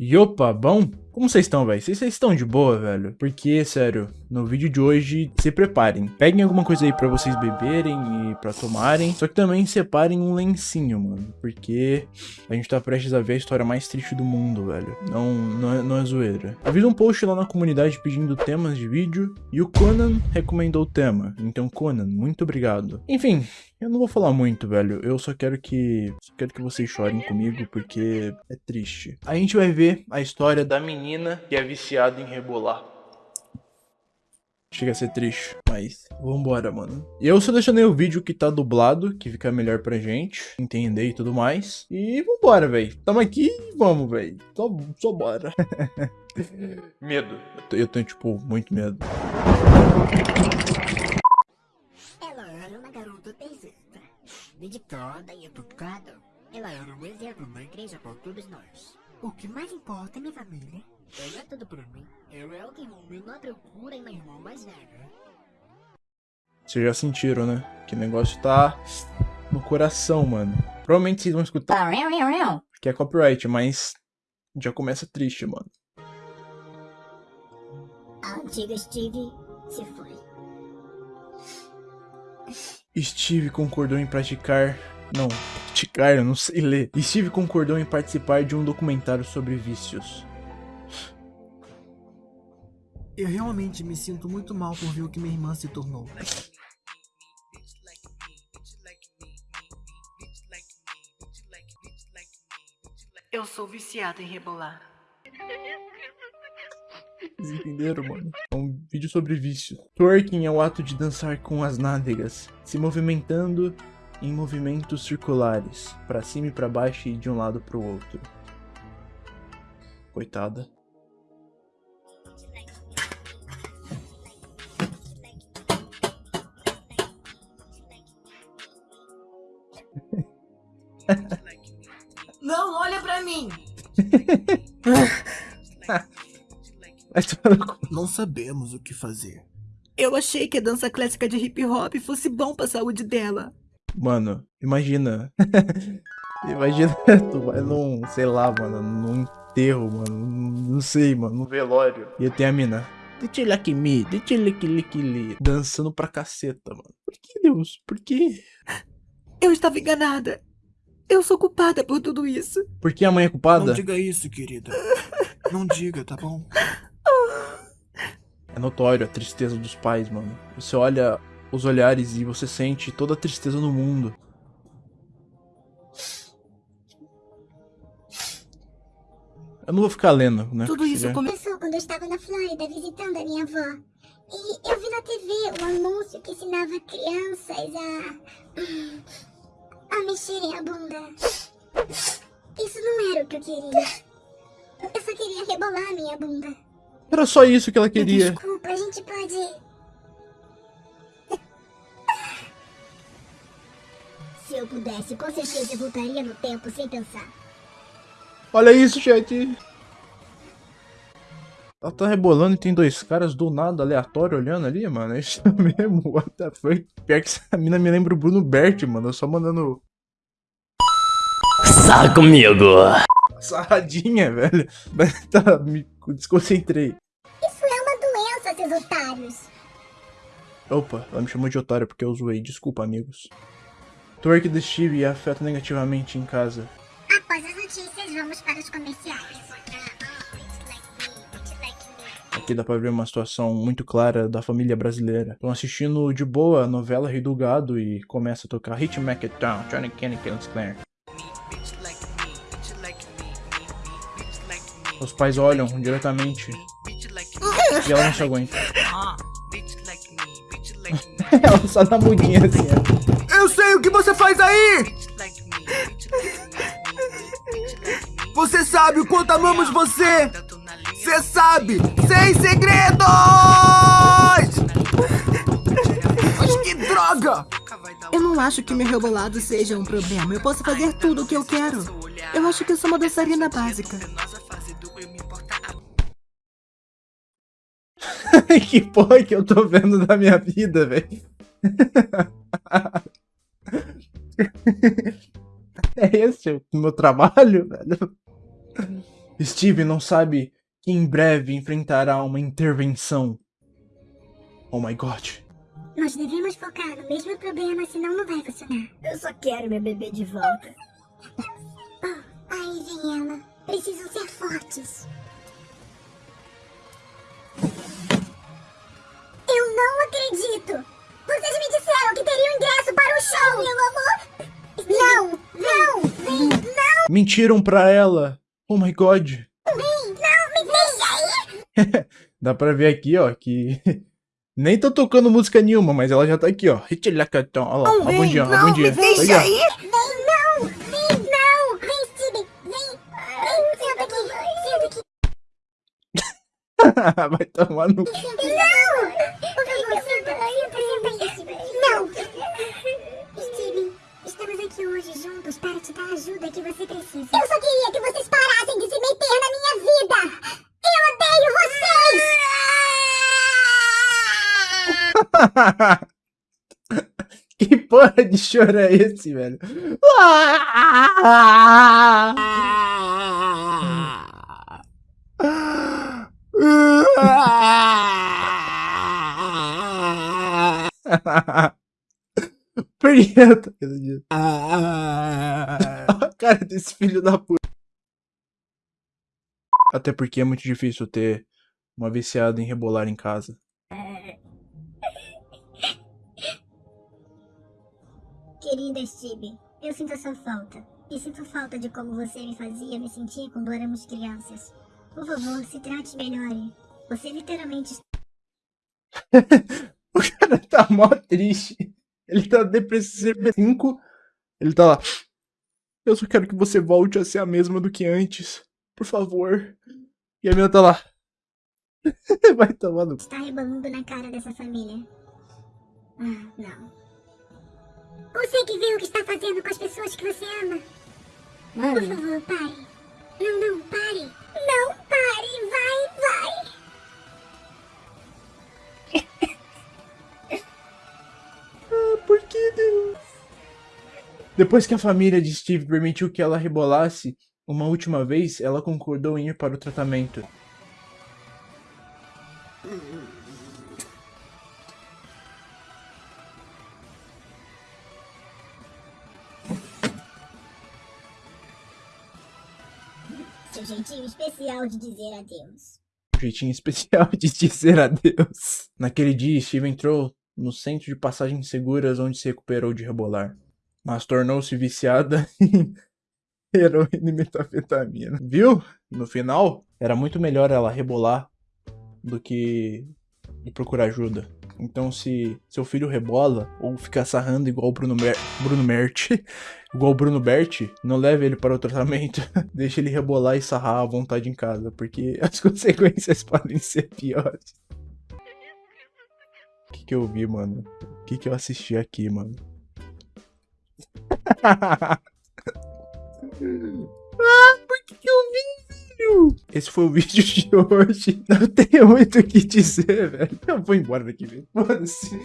Opa, bom? Como vocês estão, velho? Vocês estão de boa, velho? Porque, sério, no vídeo de hoje, se preparem. Peguem alguma coisa aí pra vocês beberem e pra tomarem. Só que também separem um lencinho, mano. Porque a gente tá prestes a ver a história mais triste do mundo, velho. Não, não, é, não é zoeira. Havia um post lá na comunidade pedindo temas de vídeo. E o Conan recomendou o tema. Então, Conan, muito obrigado. Enfim, eu não vou falar muito, velho. Eu só quero que. Só quero que vocês chorem comigo, porque é triste. A gente vai ver a história da menina que é viciada em rebolar. Chega a ser triste, mas vambora, mano. E eu selecionei o vídeo que tá dublado, que fica melhor pra gente entender e tudo mais. E vambora, velho. Tamo aqui e vamos, velho. Só, só bora. medo. Eu, eu tenho, tipo, muito medo. dedicada e educada. Ela era um exemplo na igreja para todos nós. O que mais importa é minha família. Ela é tudo pra mim. Eu é o que na procura e meu irmão mais velho. Vocês já sentiram, né? Que o negócio tá no coração, mano. Provavelmente vocês vão escutar que é copyright, mas já começa triste, mano. A antiga Steve se foi. Steve concordou em praticar... Não, praticar, eu não sei ler. Steve concordou em participar de um documentário sobre vícios. Eu realmente me sinto muito mal por ver o que minha irmã se tornou. Eu sou viciada em rebolar. Vocês entenderam, mano? É um vídeo sobre vício. Twerking é o ato de dançar com as nádegas, se movimentando em movimentos circulares, para cima e para baixo e de um lado para o outro. Coitada. Não, olha pra mim! Não sabemos o que fazer. Eu achei que a dança clássica de hip hop fosse bom pra saúde dela. Mano, imagina. imagina, tu vai num, sei lá, mano, num enterro, mano. Não sei, mano, num velório. E tem a mina. me, dançando pra caceta, mano. Por que, Deus? Por que? Eu estava enganada. Eu sou culpada por tudo isso. Por que a mãe é culpada? Não diga isso, querida. Não diga, tá bom? É notório a tristeza dos pais, mano. Você olha os olhares e você sente toda a tristeza no mundo. Eu não vou ficar lendo, né? Tudo isso começou quando eu estava na Flórida visitando a minha avó. E eu vi na TV um anúncio que ensinava crianças a... a mexerem a bunda. Isso não era o que eu queria. Eu só queria rebolar a minha bunda. Era só isso que ela queria. Desculpa, a gente pode... Se eu pudesse, com certeza eu voltaria no tempo sem pensar. Olha isso, chat. Ela tá rebolando e tem dois caras do nada aleatório olhando ali, mano. É isso mesmo. What the fuck? Pior que essa mina me lembra o Bruno Bert, mano. Eu só mandando. Sai comigo! Sarradinha, velho. tá, me desconcentrei. Isso é uma doença, seus otários. Opa, ela me chamou de otário porque eu zoei. Desculpa, amigos. Twerk do Steve afeta negativamente em casa. Após as notícias, vamos para os comerciais. Aqui dá pra ver uma situação muito clara da família brasileira. Estão assistindo de boa a novela Rei do Gado e começa a tocar Hit Mac It Down, Johnny Kenny Kills Claire. Os pais olham diretamente e ela não se aguenta. ela só dá mudinha assim. Eu sei o que você faz aí! Você sabe o quanto amamos você! Você sabe! Sem segredos! Mas que droga! Eu não acho que meu rebolado seja um problema. Eu posso fazer tudo o que eu quero. Eu acho que eu sou uma dançarina básica. que porra que eu tô vendo da minha vida, velho? é esse o meu trabalho, velho? Steve não sabe que em breve enfrentará uma intervenção. Oh my god. Nós devemos focar no mesmo problema, senão não vai funcionar. Eu só quero meu bebê de volta. Oh, aí vem ela. Precisam ser fortes. Eu não acredito! Vocês me disseram que teriam ingresso para o show! Meu amor! Não! Não! Vem! Não! Mentiram pra ela. Oh my god. Dá pra ver aqui, ó, que nem tô tocando música nenhuma, mas ela já tá aqui, ó. Hitilacatão. Olha lá, ó, bom dia, ó, bom dia. Deixa Aí, ó. aí. Vem! Não! Vem! Não! Vem, Steve! Vem! Vem! Senta aqui! Senta aqui! Vai tomar no... Não! Estamos aqui hoje juntos para te dar a ajuda que você precisa. Eu só queria que vocês parassem de se meter na minha vida! Eu odeio vocês! que porra de choro é esse, velho? Preto. A cara desse filho da puta. Até porque é muito difícil ter uma viciada em rebolar em casa. Querida Steve, eu sinto a sua falta. E sinto falta de como você me fazia me sentir quando éramos crianças. Por favor, se trate melhor. Você literalmente O cara tá mó triste. Ele tá depressivo 5. Ele tá lá. Eu só quero que você volte a ser a mesma do que antes. Por favor. E a minha tá lá. Vai tomar no. está rebolando na cara dessa família. Ah, não. Você que vê o que está fazendo com as pessoas que você ama. Por favor, pare. Não, não, pare. Não, pare. Vai, vai. Ah, por que Deus? Depois que a família de Steve permitiu que ela rebolasse uma última vez, ela concordou em ir para o tratamento. Seu jeitinho especial de dizer adeus. Um jeitinho especial de dizer adeus. Naquele dia, Steve entrou no centro de passagens seguras onde se recuperou de rebolar. Mas tornou-se viciada em heroína e metafetamina. Viu? No final, era muito melhor ela rebolar do que procurar ajuda. Então, se seu filho rebola ou fica sarrando igual o Bruno, Mer Bruno Mert, igual o Bruno Bert, não leve ele para o tratamento. Deixe ele rebolar e sarrar à vontade em casa, porque as consequências podem ser piores. O que, que eu vi, mano? O que, que eu assisti aqui, mano? Esse foi o vídeo de hoje. Não tenho muito o que dizer, velho. Eu vou embora daqui, velho. Foda-se.